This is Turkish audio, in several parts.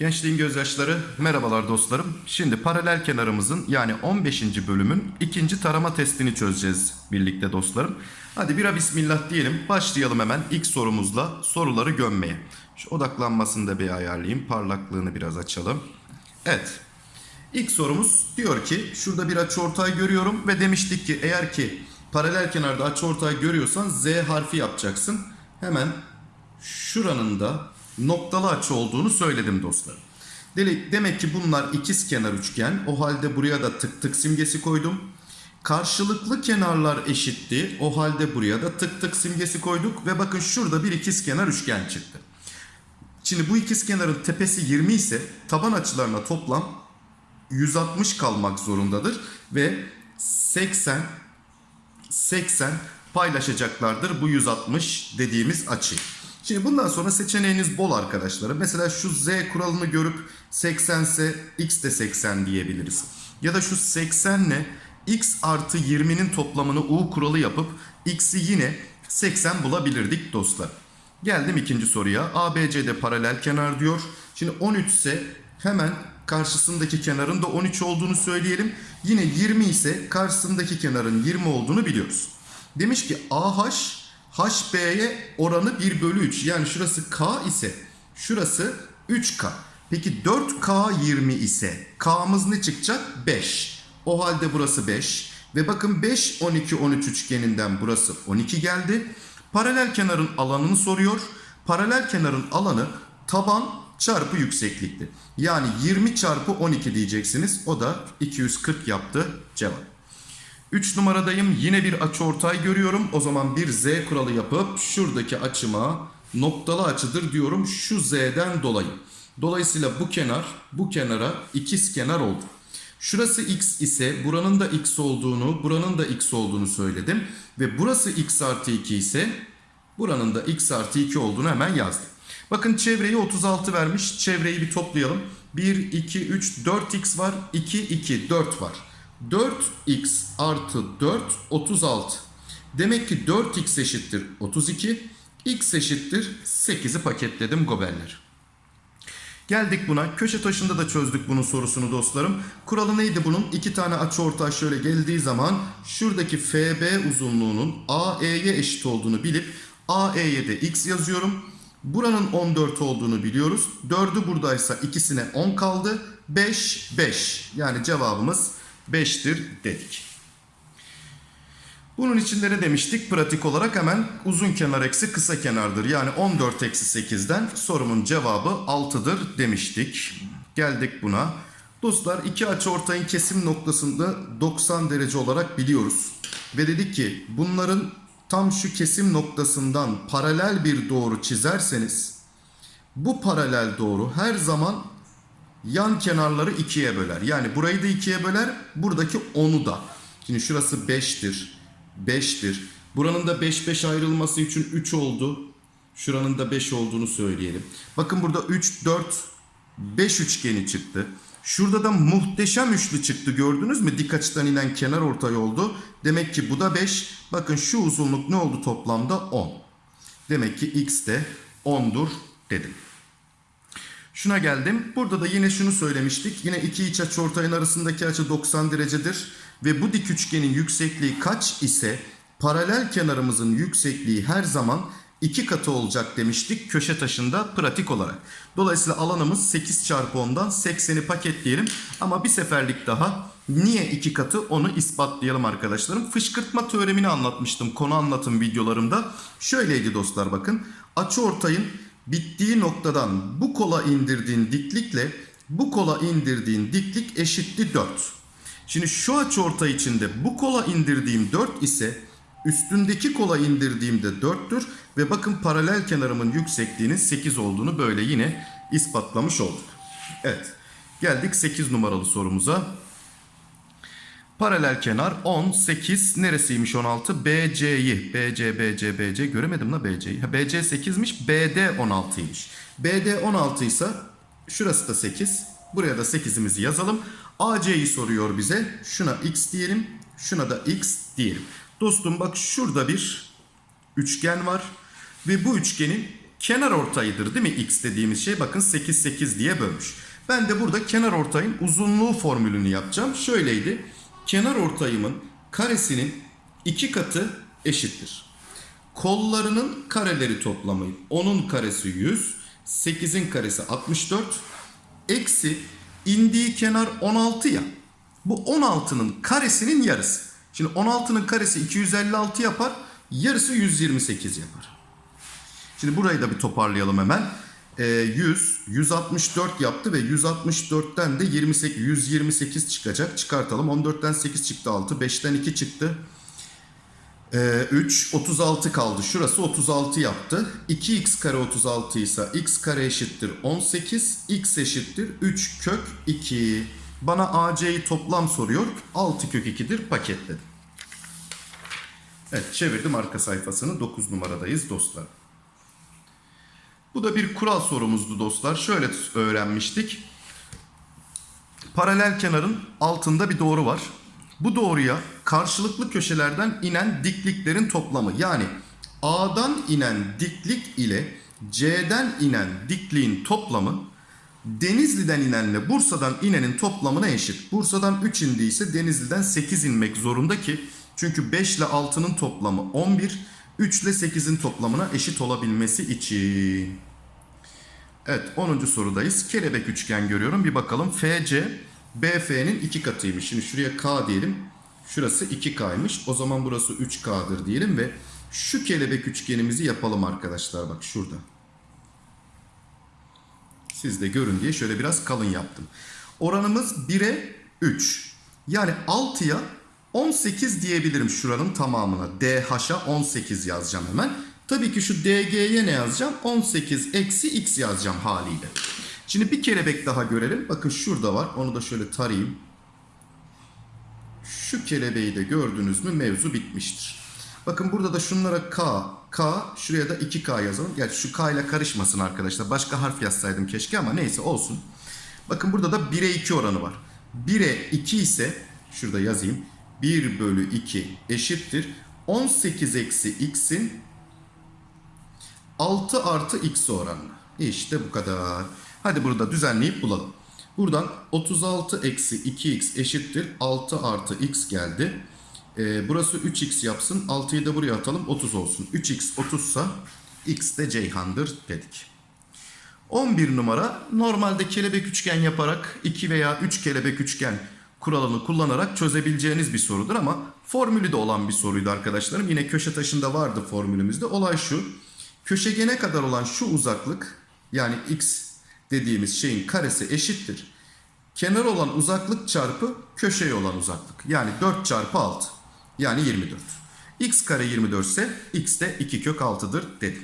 Gençliğin gözyaşları merhabalar dostlarım. Şimdi paralel kenarımızın yani 15. bölümün ikinci tarama testini çözeceğiz birlikte dostlarım. Hadi bira bismillah diyelim. Başlayalım hemen ilk sorumuzla soruları gömmeye. Şu odaklanmasını da bir ayarlayayım. Parlaklığını biraz açalım. Evet. İlk sorumuz diyor ki şurada bir açıortay görüyorum ve demiştik ki eğer ki paralel kenarda açıortay görüyorsan Z harfi yapacaksın. Hemen şuranın da noktalı açı olduğunu söyledim dostlarım. Demek ki bunlar ikiz kenar üçgen. O halde buraya da tık tık simgesi koydum. Karşılıklı kenarlar eşitti. O halde buraya da tık tık simgesi koyduk. Ve bakın şurada bir ikiz kenar üçgen çıktı. Şimdi bu ikiz kenarın tepesi 20 ise taban açılarına toplam 160 kalmak zorundadır. Ve 80 80 paylaşacaklardır bu 160 dediğimiz açı. Şimdi bundan sonra seçeneğiniz bol arkadaşlarım. Mesela şu z kuralını görüp 80 ise x de 80 diyebiliriz. Ya da şu 80 ile x artı 20'nin toplamını u kuralı yapıp x'i yine 80 bulabilirdik dostlar. Geldim ikinci soruya. ABC'de paralel kenar diyor. Şimdi 13 ise hemen karşısındaki kenarın da 13 olduğunu söyleyelim. Yine 20 ise karşısındaki kenarın 20 olduğunu biliyoruz. Demiş ki AH HB'ye oranı 1 bölü 3. Yani şurası K ise şurası 3K. Peki 4K 20 ise K'mız ne çıkacak? 5. O halde burası 5. Ve bakın 5, 12, 13 üçgeninden burası 12 geldi. Paralel kenarın alanını soruyor. Paralel kenarın alanı taban çarpı yükseklikti. Yani 20 çarpı 12 diyeceksiniz. O da 240 yaptı cevap. 3 numaradayım. Yine bir açıortay görüyorum. O zaman bir z kuralı yapıp şuradaki açıma noktalı açıdır diyorum şu z'den dolayı. Dolayısıyla bu kenar bu kenara ikiz kenar oldu. Şurası x ise buranın da x olduğunu, buranın da x olduğunu söyledim. Ve burası x artı 2 ise buranın da x artı 2 olduğunu hemen yazdım. Bakın çevreyi 36 vermiş. Çevreyi bir toplayalım. 1, 2, 3, 4x var. 2, 2, 4 var. 4x artı 4, 36. Demek ki 4x eşittir 32. x eşittir 8'i paketledim gobeller. Geldik buna. Köşe taşında da çözdük bunun sorusunu dostlarım. Kuralı neydi bunun? İki tane açıortay şöyle geldiği zaman şuradaki FB uzunluğunun AE'ye eşit olduğunu bilip AE'ye de x yazıyorum. Buranın 14 olduğunu biliyoruz. 4'ü buradaysa ikisine 10 kaldı. 5, 5. Yani cevabımız 5'tir dedik. Bunun içinde ne demiştik? Pratik olarak hemen uzun kenar eksi kısa kenardır. Yani 14 eksi 8'den sorumun cevabı 6'dır demiştik. Geldik buna. Dostlar iki açıortayın kesim noktasında 90 derece olarak biliyoruz. Ve dedik ki bunların tam şu kesim noktasından paralel bir doğru çizerseniz bu paralel doğru her zaman yan kenarları ikiye böler. Yani burayı da ikiye böler, buradaki 10'u da. Şimdi şurası 5'tir, 5'tir. Buranın da 5 5 ayrılması için 3 oldu. Şuranın da 5 olduğunu söyleyelim. Bakın burada 3 4 5 üçgeni çıktı. Şurada da muhteşem üçlü çıktı gördünüz mü? Dik açıdan inen kenar ortay oldu. Demek ki bu da 5. Bakın şu uzunluk ne oldu toplamda? 10. Demek ki x de 10'dur dedim. Şuna geldim. Burada da yine şunu söylemiştik. Yine iki iç açıortayın arasındaki açı 90 derecedir. Ve bu dik üçgenin yüksekliği kaç ise paralel kenarımızın yüksekliği her zaman iki katı olacak demiştik köşe taşında pratik olarak. Dolayısıyla alanımız 8 çarpı 10'dan 80'i paketleyelim. Ama bir seferlik daha niye iki katı onu ispatlayalım arkadaşlarım. Fışkırtma teoremini anlatmıştım konu anlatım videolarımda. Şöyleydi dostlar bakın. Açıortayın bittiği noktadan bu kola indirdiğin diklikle bu kola indirdiğin diklik eşitti 4. Şimdi şu açıortay içinde bu kola indirdiğim 4 ise üstündeki kola indirdiğimde 4'tür ve bakın paralel kenarımın yüksekliğinin 8 olduğunu böyle yine ispatlamış olduk. Evet. Geldik 8 numaralı sorumuza. Paralel kenar 10, 8 neresiymiş 16? BC'yi. BC, BC, BC göremedim la BC'yi. BC 8'miş, BD 16'ymış. BD 16 ise şurası da 8. Buraya da 8'imizi yazalım. AC'yi soruyor bize. Şuna x diyelim. Şuna da x diyelim. Dostum bak şurada bir üçgen var. Ve bu üçgenin kenar ortayıdır değil mi x dediğimiz şey? Bakın 8 8 diye bölmüş. Ben de burada kenar ortayın uzunluğu formülünü yapacağım. Şöyleydi. Kenar ortayımın karesinin iki katı eşittir. Kollarının kareleri toplamı 10'un karesi 100, 8'in karesi 64, eksi indiği kenar 16 ya. Bu 16'nın karesinin yarısı. Şimdi 16'nın karesi 256 yapar, yarısı 128 yapar. Şimdi burayı da bir toparlayalım hemen. Ee, 100, 164 yaptı ve 164'ten de 28, 128 çıkacak. Çıkartalım. 14'ten 8 çıktı 6, 5'ten 2 çıktı. Ee, 3, 36 kaldı. Şurası 36 yaptı. 2x kare 36 ise x kare eşittir 18. x eşittir 3 kök 2. Bana AC'yi toplam soruyor. 6 kök 2'dir paketledim. Evet çevirdim arka sayfasını. 9 numaradayız dostlar. Bu da bir kural sorumuzdu dostlar. Şöyle öğrenmiştik. Paralel kenarın altında bir doğru var. Bu doğruya karşılıklı köşelerden inen dikliklerin toplamı yani A'dan inen diklik ile C'den inen dikliğin toplamı Denizli'den inenle Bursa'dan inenin toplamına eşit. Bursa'dan 3 indiyse Denizli'den 8 inmek zorunda ki çünkü 5 ile 6'nın toplamı 11, 3 ile 8'in toplamına eşit olabilmesi için. Evet 10. sorudayız. Kelebek üçgen görüyorum. Bir bakalım. FC BF'nin iki katıymış. Şimdi şuraya K diyelim. Şurası 2K'ymış. O zaman burası 3K'dır diyelim ve şu kelebek üçgenimizi yapalım arkadaşlar. Bak şurada. Siz de görün diye şöyle biraz kalın yaptım. Oranımız 1'e 3. Yani 6'ya 18 diyebilirim şuranın tamamına. DH'a 18 yazacağım hemen. Tabii ki şu DG'ye ne yazacağım? 18 eksi x yazacağım haliyle. Şimdi bir kelebek daha görelim. Bakın şurada var. Onu da şöyle tarayayım. Şu kelebeği de gördünüz mü mevzu bitmiştir. Bakın burada da şunlara K, K, şuraya da 2K yazalım. Gerçi şu K ile karışmasın arkadaşlar. Başka harf yazsaydım keşke ama neyse olsun. Bakın burada da 1'e 2 oranı var. 1'e 2 ise şurada yazayım. 1 bölü 2 eşittir. 18 eksi x'in 6 artı x oranına. İşte bu kadar. Hadi burada düzenleyip bulalım. Buradan 36 eksi 2x eşittir 6 artı x geldi. Ee, burası 3x yapsın. 6'yı da buraya atalım 30 olsun. 3x 30 sa x de Ceyhan'dır dedik. 11 numara normalde kelebek üçgen yaparak 2 veya 3 kelebek üçgen kuralını kullanarak çözebileceğiniz bir sorudur ama formülü de olan bir soruydu arkadaşlarım. Yine köşe taşında vardı formülümüzde. Olay şu. Köşegene kadar olan şu uzaklık yani x dediğimiz şeyin karesi eşittir. Kenar olan uzaklık çarpı köşeye olan uzaklık. Yani 4 çarpı 6. Yani 24. x kare 24 ise x de 2 kök 6'dır dedi.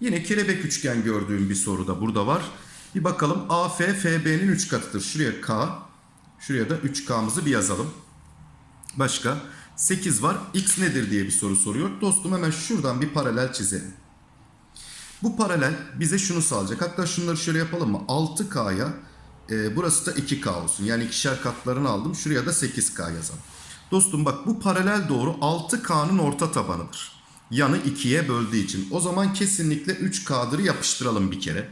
Yine kelebek üçgen gördüğüm bir soru da burada var. Bir bakalım AF FB'nin 3 katıdır. Şuraya K, şuraya da 3K'mızı bir yazalım. Başka 8 var. X nedir diye bir soru soruyor. Dostum hemen şuradan bir paralel çizelim. Bu paralel bize şunu sağlayacak. Hatta şunları şöyle yapalım mı? 6K'ya e, burası da 2K olsun. Yani ikişer katlarını aldım. Şuraya da 8K yazalım. Dostum bak bu paralel doğru 6K'nın orta tabanıdır. Yanı 2'ye böldüğü için. O zaman kesinlikle 3K'dır yapıştıralım bir kere.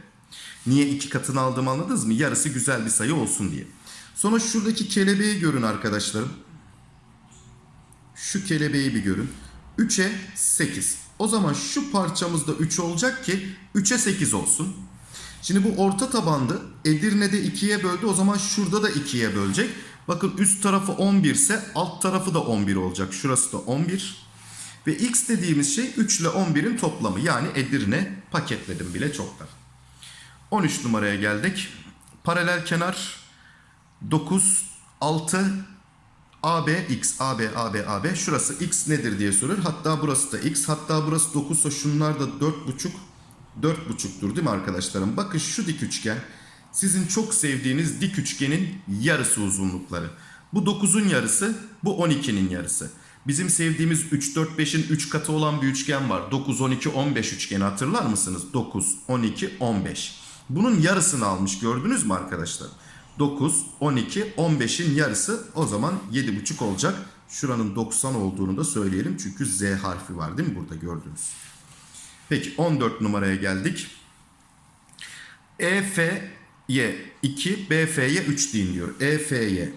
Niye iki katını aldım anladınız mı? Yarısı güzel bir sayı olsun diye. Sonra şuradaki kelebeği görün arkadaşlarım. Şu kelebeği bir görün. 3'e 8. O zaman şu parçamızda 3 olacak ki 3'e 8 olsun. Şimdi bu orta tabandı. Edirne'de 2'ye böldü. O zaman şurada da 2'ye bölecek. Bakın üst tarafı 11 ise alt tarafı da 11 olacak. Şurası da 11. Ve x dediğimiz şey 3 ile 11'in toplamı. Yani Edirne paketledim bile çoktan. 13 numaraya geldik. Paralel kenar 9, 6, AB x, AB, AB, AB. Şurası x nedir diye soruyor. Hatta burası da x. Hatta burası 9 ise şunlar da 4,5 4,5'tur değil mi arkadaşlarım? Bakın şu dik üçgen sizin çok sevdiğiniz dik üçgenin yarısı uzunlukları. Bu 9'un yarısı, bu 12'nin yarısı. Bizim sevdiğimiz 3, 4, 5'in 3 katı olan bir üçgen var. 9, 12, 15 üçgeni hatırlar mısınız? 9, 12, 15. Bunun yarısını almış gördünüz mü arkadaşlar? 9, 12, 15'in yarısı o zaman 7,5 olacak. Şuranın 90 olduğunu da söyleyelim. Çünkü Z harfi var değil mi burada gördüğünüz. Peki 14 numaraya geldik. EF'ye 2, BF'ye 3 deyin diyor. EF'ye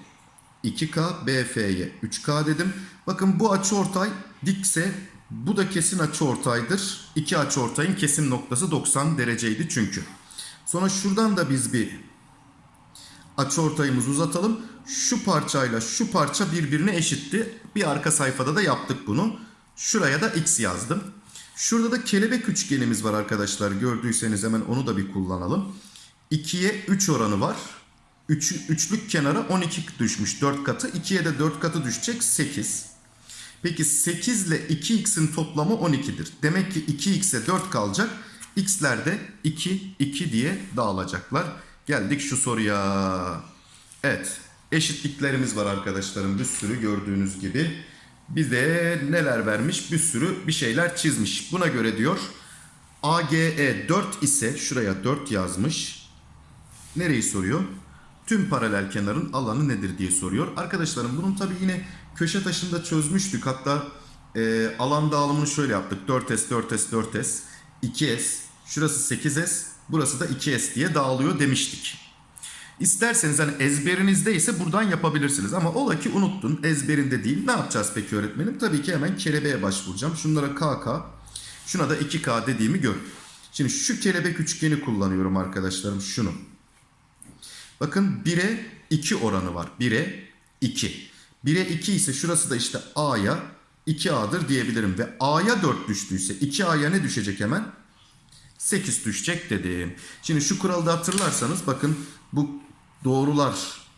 2K, BF'ye 3K dedim. Bakın bu açıortay dikse bu da kesin açıortaydır. İki açıortayın kesim noktası 90 dereceydi çünkü. Sonra şuradan da biz bir açıortayımızı uzatalım. Şu parçayla şu parça birbirine eşitti. Bir arka sayfada da yaptık bunu. Şuraya da x yazdım. Şurada da kelebek üçgenimiz var arkadaşlar. Gördüyseniz hemen onu da bir kullanalım. 2'ye 3 oranı var. Üç, üçlük kenara 12 düşmüş 4 katı. 2'ye de 4 katı düşecek 8. Peki 8 ile 2x'in toplamı 12'dir. Demek ki 2x'e 4 kalacak. x'ler de 2, 2 diye dağılacaklar. Geldik şu soruya. Evet. Eşitliklerimiz var arkadaşlarım. Bir sürü gördüğünüz gibi. Bize neler vermiş? Bir sürü bir şeyler çizmiş. Buna göre diyor AGE 4 ise şuraya 4 yazmış. Nereyi soruyor? Tüm paralel kenarın alanı nedir diye soruyor. Arkadaşlarım bunun tabi yine köşe taşında çözmüştük. Hatta e, alan dağılımını şöyle yaptık. 4S, 4S, 4S, 2S. Şurası 8S, burası da 2S diye dağılıyor demiştik. İsterseniz hani ezberinizde ise buradan yapabilirsiniz. Ama ola ki unuttun ezberinde değil. Ne yapacağız peki öğretmenim? Tabii ki hemen kelebeğe başvuracağım. Şunlara KK, şuna da 2K dediğimi gör. Şimdi şu kelebek üçgeni kullanıyorum arkadaşlarım şunu. Bakın 1'e 2 oranı var. 1'e 2. 1'e 2 ise şurası da işte A'ya 2A'dır diyebilirim. Ve A'ya 4 düştüyse 2A'ya ne düşecek hemen? 8 düşecek dedim. Şimdi şu kuralı da hatırlarsanız bakın bu doğrular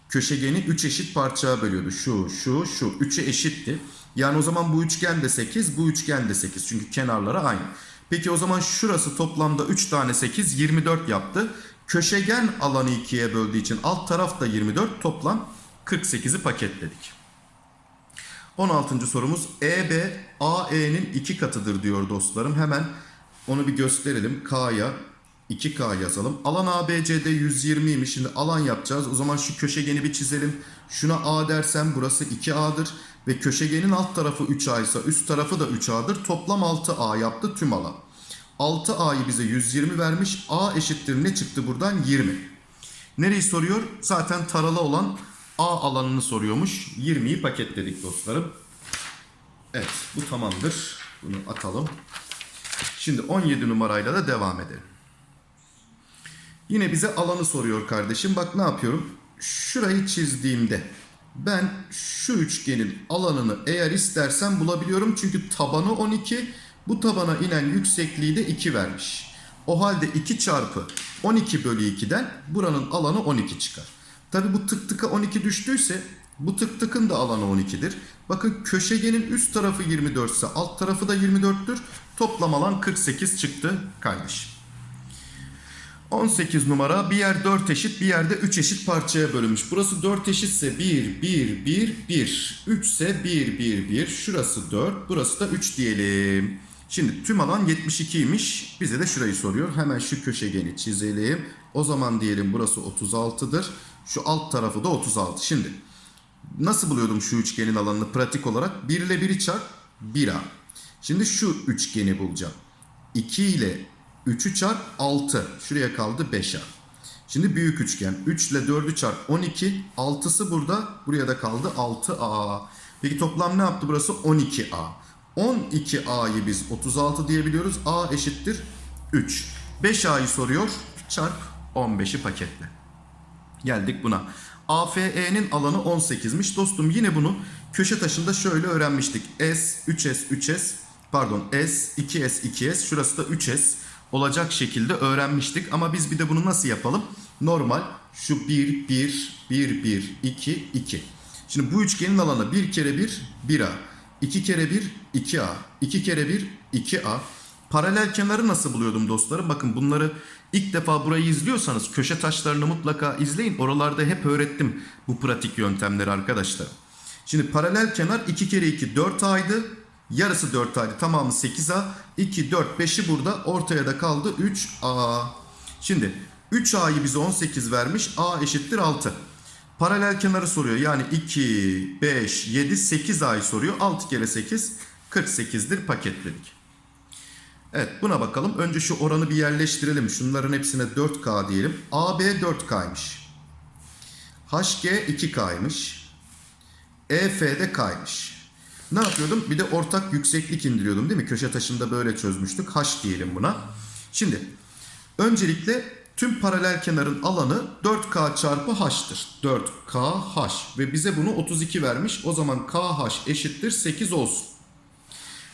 köşegeni 3 eşit parçaya bölüyordu. Şu, şu, şu. 3'e eşitti. Yani o zaman bu üçgen de 8, bu üçgen de 8. Çünkü kenarları aynı. Peki o zaman şurası toplamda 3 tane 8, 24 yaptı. Köşegen alanı 2'ye böldüğü için alt taraf da 24. Toplam 48'i paketledik. 16. sorumuz EB AE'nin 2 katıdır diyor dostlarım. Hemen onu bir gösterelim. K'ya 2K yazalım. Alan ABCD 120'ymiş. Şimdi alan yapacağız. O zaman şu köşegeni bir çizelim. Şuna A dersem burası 2A'dır. Ve köşegenin alt tarafı 3A ise üst tarafı da 3A'dır. Toplam 6A yaptı tüm alan. 6A'yı bize 120 vermiş. A eşittir ne çıktı buradan? 20. Nereyi soruyor? Zaten taralı olan A alanını soruyormuş. 20'yi paketledik dostlarım. Evet bu tamamdır. Bunu atalım. Şimdi 17 numarayla da devam edelim. Yine bize alanı soruyor kardeşim. Bak ne yapıyorum? Şurayı çizdiğimde ben şu üçgenin alanını eğer istersem bulabiliyorum. Çünkü tabanı 12. Bu tabana inen yüksekliği de 2 vermiş. O halde 2 çarpı 12 bölü 2'den buranın alanı 12 çıkar. Tabi bu tık tıka 12 düştüyse bu tık tıkın da alanı 12'dir. Bakın köşegenin üst tarafı 24 ise alt tarafı da 24'tür. Toplam alan 48 çıktı kardeşim. 18 numara bir yer 4 eşit bir yerde 3 eşit parçaya bölünmüş. Burası 4 eşitse 1, 1, 1, 1. 3 ise 1, 1, 1. Şurası 4 burası da 3 diyelim. Şimdi tüm alan 72'ymiş. Bize de şurayı soruyor. Hemen şu köşegeni çizelim. O zaman diyelim burası 36'dır. Şu alt tarafı da 36. Şimdi nasıl buluyordum şu üçgenin alanını pratik olarak? 1 ile 1'i çarp 1A. Şimdi şu üçgeni bulacağım. 2 ile 3'ü çarp 6. Şuraya kaldı 5A. Şimdi büyük üçgen. 3 ile 4'ü çarp 12. 6'sı burada. Buraya da kaldı 6A. Peki toplam ne yaptı burası? 12A. 12A'yı biz 36 diyebiliyoruz. A eşittir 3. 5A'yı soruyor. Çarp 15'i paketle. Geldik buna. AFE'nin alanı 18'miş. Dostum yine bunu köşe taşında şöyle öğrenmiştik. S, 3S, 3S pardon S, 2S, 2S şurası da 3S olacak şekilde öğrenmiştik. Ama biz bir de bunu nasıl yapalım? Normal şu 1, 1, 1, 1, 2, 2. Şimdi bu üçgenin alanı 1 kere 1, 1A. 2 kere 1, 2A. 2 kere 1, 2A. Paralel kenarı nasıl buluyordum dostlarım? Bakın bunları ilk defa burayı izliyorsanız köşe taşlarını mutlaka izleyin. Oralarda hep öğrettim bu pratik yöntemleri arkadaşlar. Şimdi paralel kenar 2 kere 2 4A'ydı. Yarısı 4A'ydı. Tamamı 8A. 2, 4, 5'i burada. Ortaya da kaldı 3A. Şimdi 3A'yı bize 18 vermiş. A eşittir 6. Paralel kenarı soruyor. Yani 2, 5, 7, 8 ay soruyor. 6 kere 8 48'dir paketledik. Evet buna bakalım. Önce şu oranı bir yerleştirelim. Şunların hepsine 4K diyelim. AB 4K'ymış. HG 2K'ymış. EF de K'ymış. Ne yapıyordum? Bir de ortak yükseklik indiriyordum değil mi? Köşe taşında böyle çözmüştük. H diyelim buna. Şimdi öncelikle tüm paralel kenarın alanı 4K çarpı H'tır. 4KH ve bize bunu 32 vermiş. O zaman KH eşittir 8 olsun.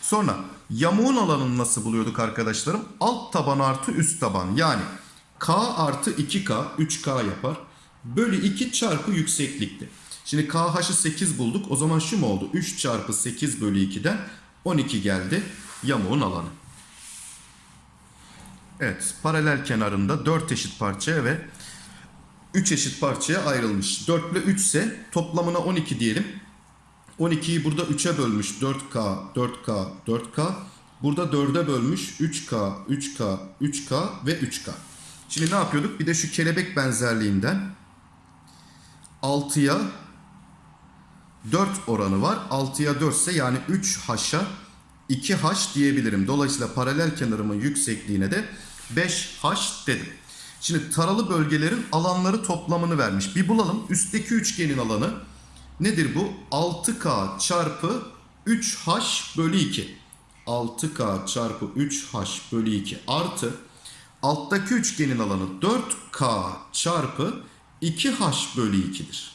Sonra yamuğun alanını nasıl buluyorduk arkadaşlarım? Alt taban artı üst taban yani K artı 2K 3K yapar. Bölü 2 çarpı yükseklikti. Şimdi KH'ı 8 bulduk. O zaman şu mu oldu? 3 çarpı 8 bölü 2'den 12 geldi yamuğun alanı. Evet paralel kenarında 4 eşit parçaya ve 3 eşit parçaya ayrılmış. 4 ile 3 ise toplamına 12 diyelim. 12'yi burada 3'e bölmüş 4K, 4K, 4K. Burada 4'e bölmüş 3K, 3K, 3K ve 3K. Şimdi ne yapıyorduk? Bir de şu kelebek benzerliğinden 6'ya 4 oranı var. 6'ya 4 ise yani 3H'a 2H diyebilirim. Dolayısıyla paralel kenarımın yüksekliğine de 5H dedim. Şimdi taralı bölgelerin alanları toplamını vermiş. Bir bulalım. Üstteki üçgenin alanı nedir bu? 6K çarpı 3H bölü 2. 6K çarpı 3H bölü 2 artı alttaki üçgenin alanı 4K çarpı 2H bölü 2'dir.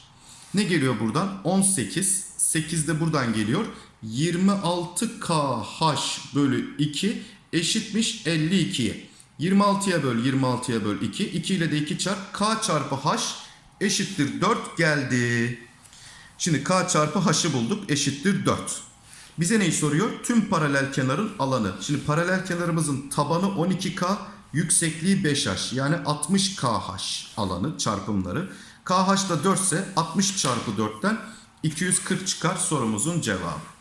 Ne geliyor buradan? 18. 8 de buradan geliyor. 26KH bölü 2 eşitmiş 52'ye. 26'ya böl 26'ya böl 2. 2 ile de 2 çarp. K çarpı H eşittir 4 geldi. Şimdi K çarpı H'ı bulduk eşittir 4. Bize neyi soruyor? Tüm paralel kenarın alanı. Şimdi paralel kenarımızın tabanı 12K, yüksekliği 5H. Yani 60KH alanı çarpımları. KH da 4 ise 60 çarpı 4'ten 240 çıkar sorumuzun cevabı.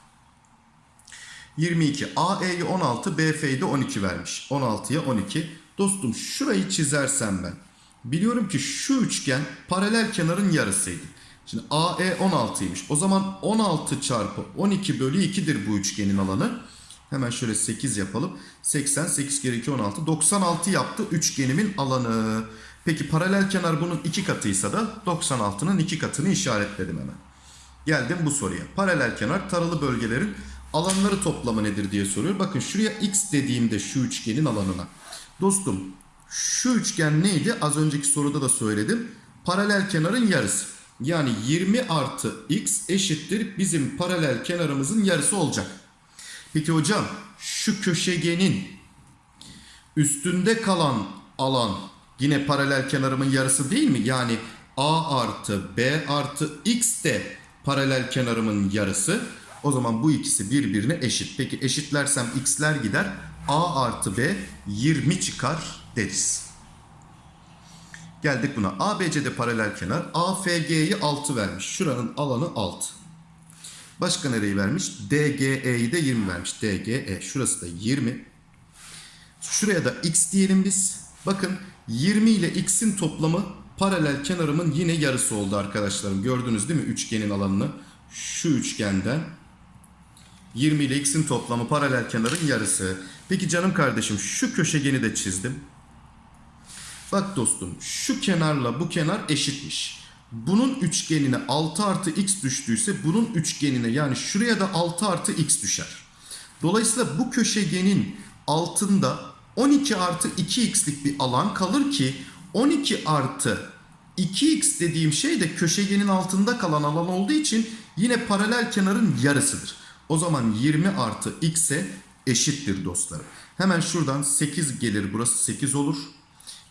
22. AE'yi 16, BF'yi de 12 vermiş. 16'ya 12. Dostum şurayı çizersem ben. Biliyorum ki şu üçgen paralel kenarın yarısıydı. Şimdi AE 16'ymış. O zaman 16 çarpı 12 bölü 2'dir bu üçgenin alanı. Hemen şöyle 8 yapalım. 80, 8 kere 2, 16. 96 yaptı üçgenimin alanı. Peki paralel kenar bunun iki katıysa da 96'nın iki katını işaretledim hemen. Geldim bu soruya. Paralel kenar taralı bölgelerin alanları toplamı nedir diye soruyor. Bakın şuraya x dediğimde şu üçgenin alanına. Dostum şu üçgen neydi? Az önceki soruda da söyledim. Paralel kenarın yarısı. Yani 20 artı x eşittir bizim paralel kenarımızın yarısı olacak. Peki hocam şu köşegenin üstünde kalan alan yine paralel kenarımın yarısı değil mi? Yani a artı b artı x de paralel kenarımın yarısı. O zaman bu ikisi birbirine eşit. Peki eşitlersem x'ler gider. a artı b 20 çıkar deriz. Geldik buna. ABC'de paralel kenar. AFG'yi 6 vermiş. Şuranın alanı 6. Başka nereyi vermiş? DGE'yi de 20 vermiş. DGE. Şurası da 20. Şuraya da x diyelim biz. Bakın 20 ile x'in toplamı paralel kenarımın yine yarısı oldu arkadaşlarım. Gördünüz değil mi üçgenin alanını? Şu üçgenden 20 ile x'in toplamı paralel kenarın yarısı. Peki canım kardeşim şu köşegeni de çizdim. Bak dostum şu kenarla bu kenar eşitmiş. Bunun üçgenine 6 artı x düştüyse bunun üçgenine yani şuraya da 6 artı x düşer. Dolayısıyla bu köşegenin altında 12 artı 2x'lik bir alan kalır ki 12 artı 2x dediğim şey de köşegenin altında kalan alan olduğu için yine paralel kenarın yarısıdır. O zaman 20 artı x'e eşittir dostlarım. Hemen şuradan 8 gelir burası 8 olur.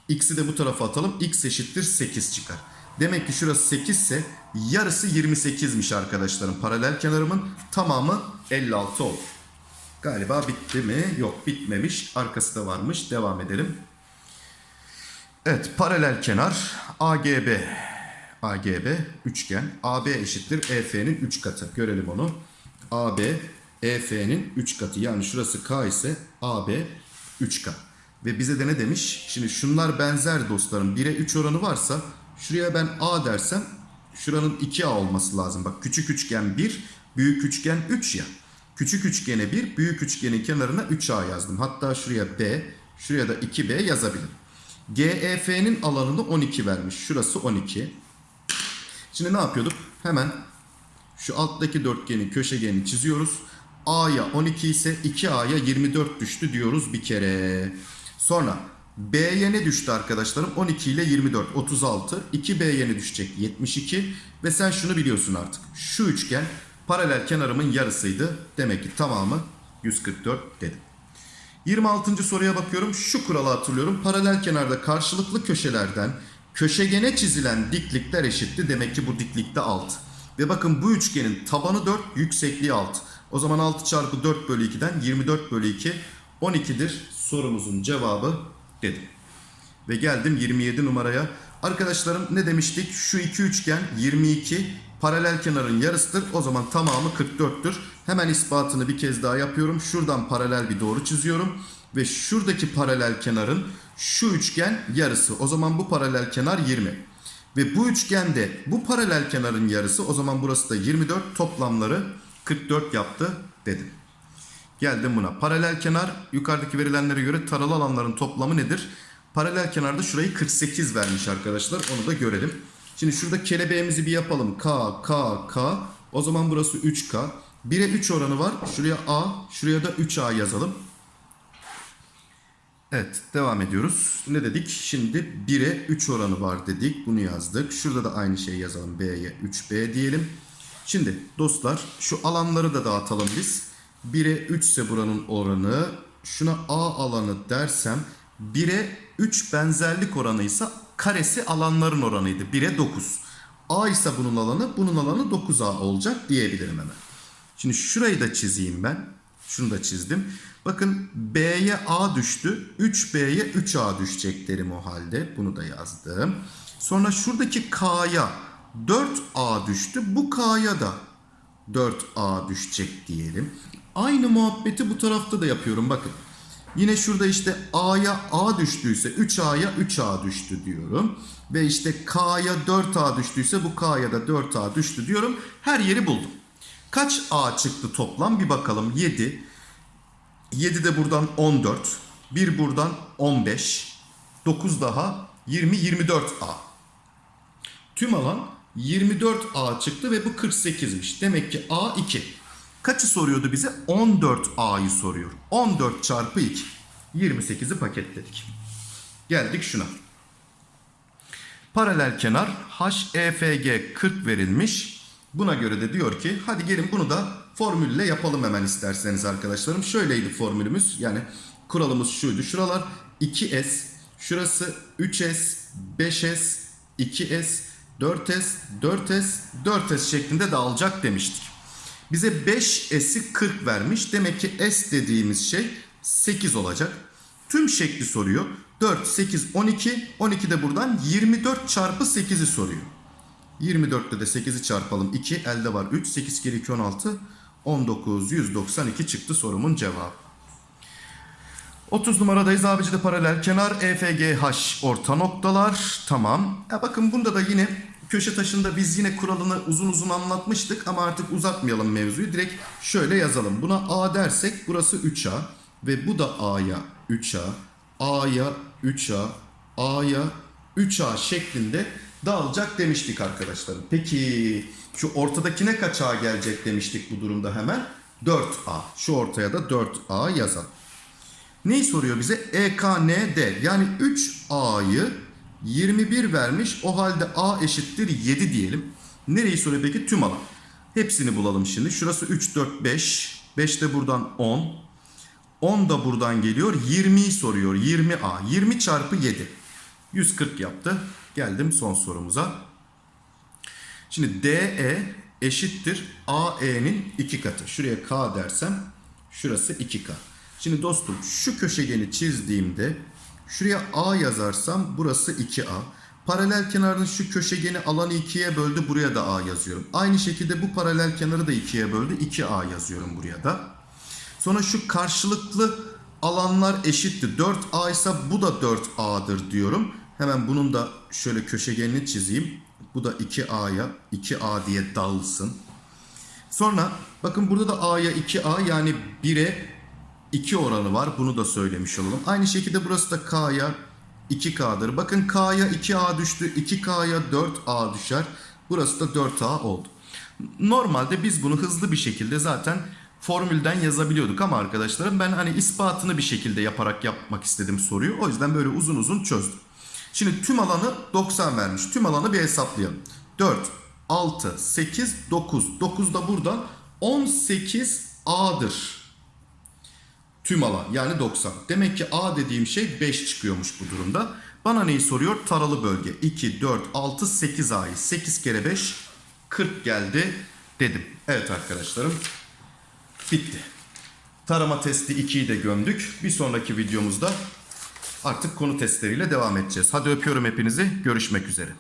X'i de bu tarafa atalım. X eşittir 8 çıkar. Demek ki şurası 8 ise yarısı 28'miş arkadaşlarım. Paralel kenarımın tamamı 56 olur. Galiba bitti mi? Yok bitmemiş. Arkası da varmış. Devam edelim. Evet paralel kenar AGB. AGB üçgen. AB eşittir EF'nin 3 katı. Görelim onu. AB EF'nin 3 katı. Yani şurası K ise AB 3K. Ve bize de ne demiş? Şimdi şunlar benzer dostlarım. 1'e 3 oranı varsa şuraya ben A dersem şuranın 2A olması lazım. Bak küçük üçgen 1, büyük üçgen 3 ya. Küçük üçgene 1, büyük üçgenin kenarına 3A yazdım. Hatta şuraya B, şuraya da 2B yazabilirim. GEF'nin alanını 12 vermiş. Şurası 12. Şimdi ne yapıyorduk? Hemen şu alttaki dörtgenin köşegenini çiziyoruz. A'ya 12 ise 2A'ya 24 düştü diyoruz bir kere. Sonra B'ye ne düştü arkadaşlarım? 12 ile 24 36. 2B'ye ne düşecek? 72. Ve sen şunu biliyorsun artık. Şu üçgen paralel kenarımın yarısıydı. Demek ki tamamı 144 dedim. 26. soruya bakıyorum. Şu kuralı hatırlıyorum. Paralel kenarda karşılıklı köşelerden köşegene çizilen diklikler eşitti. Demek ki bu diklikte 6. Ve bakın bu üçgenin tabanı 4, yüksekliği 6. O zaman 6 çarpı 4 bölü 2'den 24 bölü 2 12'dir sorumuzun cevabı dedim. Ve geldim 27 numaraya. Arkadaşlarım ne demiştik? Şu iki üçgen 22 paralel kenarın yarısıdır. O zaman tamamı 44'tür. Hemen ispatını bir kez daha yapıyorum. Şuradan paralel bir doğru çiziyorum. Ve şuradaki paralel kenarın şu üçgen yarısı. O zaman bu paralel kenar 20. Ve bu üçgende bu paralel kenarın yarısı o zaman burası da 24 toplamları 44 yaptı dedim. Geldim buna. Paralel kenar yukarıdaki verilenlere göre taralı alanların toplamı nedir? Paralel kenarda şurayı 48 vermiş arkadaşlar. Onu da görelim. Şimdi şurada kelebeğimizi bir yapalım. K, K, K. O zaman burası 3K. 1'e 3 oranı var. Şuraya A, şuraya da 3A yazalım. Evet devam ediyoruz. Ne dedik? Şimdi 1'e 3 oranı var dedik. Bunu yazdık. Şurada da aynı şeyi yazalım. B'ye 3B diyelim. Şimdi dostlar şu alanları da dağıtalım biz. 1'e 3 ise buranın oranı. Şuna A alanı dersem 1'e 3 benzerlik oranıysa karesi alanların oranıydı. 1'e 9. A ise bunun alanı, bunun alanı 9A olacak diyebilirim hemen. Şimdi şurayı da çizeyim ben. Şunu da çizdim. Bakın B'ye A düştü. 3B'ye 3A düşecek derim o halde. Bunu da yazdım. Sonra şuradaki K'ya 4A düştü. Bu K'ya da 4A düşecek diyelim. Aynı muhabbeti bu tarafta da yapıyorum bakın. Yine şurada işte A'ya A düştüyse 3A'ya 3A düştü diyorum. Ve işte K'ya 4A düştüyse bu K'ya da 4A düştü diyorum. Her yeri buldum. Kaç A çıktı toplam bir bakalım. 7. 7 de buradan 14. 1 buradan 15. 9 daha 20 24A. Tüm alan 24A çıktı ve bu 48'miş. Demek ki A 2. Kaçı soruyordu bize? 14A'yı soruyor. 14 çarpı 2. 28'i paketledik. Geldik şuna. Paralel kenar HEFG 40 verilmiş. Buna göre de diyor ki hadi gelin bunu da formülle yapalım hemen isterseniz arkadaşlarım. Şöyleydi formülümüz. Yani kuralımız şuydu. Şuralar 2S, şurası 3S, 5S, 2S, 4S, 4S, 4S şeklinde dağılacak demiştik. Bize 5S'i 40 vermiş. Demek ki S dediğimiz şey 8 olacak. Tüm şekli soruyor. 4, 8, 12. 12 de buradan 24 çarpı 8'i soruyor. 24'te de 8'i çarpalım. 2 elde var 3. 8 kere 2 16. 19 192 çıktı sorumun cevabı. 30 numaradayız abicide paralel kenar EFGH orta noktalar tamam. Ya bakın bunda da yine köşe taşında biz yine kuralını uzun uzun anlatmıştık ama artık uzatmayalım mevzuyu. Direkt şöyle yazalım. Buna A dersek burası 3A ve bu da A'ya 3A, A'ya 3A, A'ya 3A şeklinde dağılacak demiştik arkadaşlarım. Peki şu ortadakine kaç A gelecek demiştik bu durumda hemen? 4A. Şu ortaya da 4A yazalım. Neyi soruyor bize? EKND yani 3A'yı 21 vermiş. O halde A eşittir 7 diyelim. Nereyi soruyor peki? Tüm alan. Hepsini bulalım şimdi. Şurası 3, 4, 5. 5 de buradan 10. 10 da buradan geliyor. 20'yi soruyor. 20A. 20 çarpı 7. 140 yaptı. Geldim son sorumuza. Şimdi DE eşittir AE'nin 2 katı. Şuraya K dersem şurası 2K. Şimdi dostum şu köşegeni çizdiğimde şuraya A yazarsam burası 2A. Paralel kenarın şu köşegeni alanı 2'ye böldü buraya da A yazıyorum. Aynı şekilde bu paralel kenarı da 2'ye böldü 2A yazıyorum buraya da. Sonra şu karşılıklı alanlar eşitti. 4A ise bu da 4A'dır diyorum. Hemen bunun da şöyle köşegenini çizeyim. Bu da 2A'ya 2A diye dağılsın. Sonra bakın burada da A'ya 2A yani 1'e 2 oranı var. Bunu da söylemiş olalım. Aynı şekilde burası da K'ya 2K'dır. Bakın K'ya 2A düştü. 2K'ya 4A düşer. Burası da 4A oldu. Normalde biz bunu hızlı bir şekilde zaten formülden yazabiliyorduk ama arkadaşlarım ben hani ispatını bir şekilde yaparak yapmak istedim soruyu. O yüzden böyle uzun uzun çözdüm. Şimdi tüm alanı 90 vermiş. Tüm alanı bir hesaplayalım. 4, 6, 8, 9. 9 da buradan 18A'dır. Tüm alan yani 90. Demek ki A dediğim şey 5 çıkıyormuş bu durumda. Bana neyi soruyor? Taralı bölge. 2, 4, 6, 8 A'yı. 8 kere 5 40 geldi dedim. Evet arkadaşlarım bitti. Tarama testi 2'yi de gömdük. Bir sonraki videomuzda artık konu testleriyle devam edeceğiz. Hadi öpüyorum hepinizi. Görüşmek üzere.